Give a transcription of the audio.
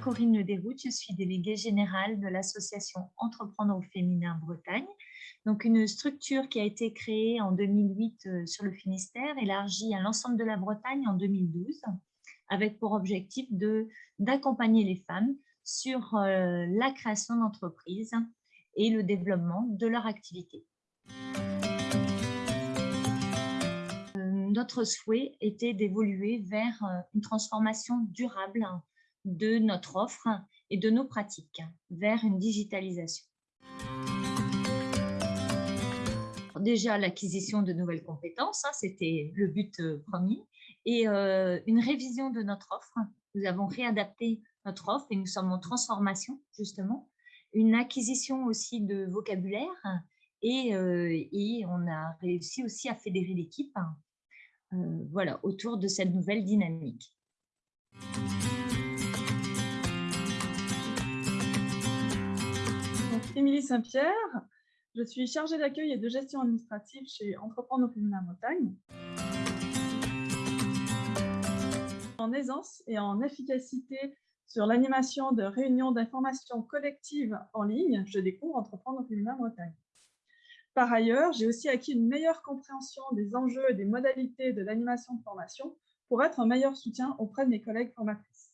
Corinne Le Déroute, je suis déléguée générale de l'association Entreprendre au féminin Bretagne. Donc une structure qui a été créée en 2008 euh, sur le Finistère, élargie à l'ensemble de la Bretagne en 2012, avec pour objectif d'accompagner les femmes sur euh, la création d'entreprises et le développement de leur activité. notre souhait était d'évoluer vers euh, une transformation durable de notre offre et de nos pratiques, vers une digitalisation. Déjà, l'acquisition de nouvelles compétences, hein, c'était le but euh, premier, et euh, une révision de notre offre. Nous avons réadapté notre offre et nous sommes en transformation, justement. Une acquisition aussi de vocabulaire et, et on a réussi aussi à fédérer l'équipe euh, voilà, autour de cette nouvelle dynamique. Émilie Saint-Pierre, je suis chargée d'accueil et de gestion administrative chez Entreprendre au féminin Bretagne. En aisance et en efficacité sur l'animation de réunions d'information collective en ligne, je découvre Entreprendre au féminin Bretagne. Par ailleurs, j'ai aussi acquis une meilleure compréhension des enjeux et des modalités de l'animation de formation pour être un meilleur soutien auprès de mes collègues formatrices.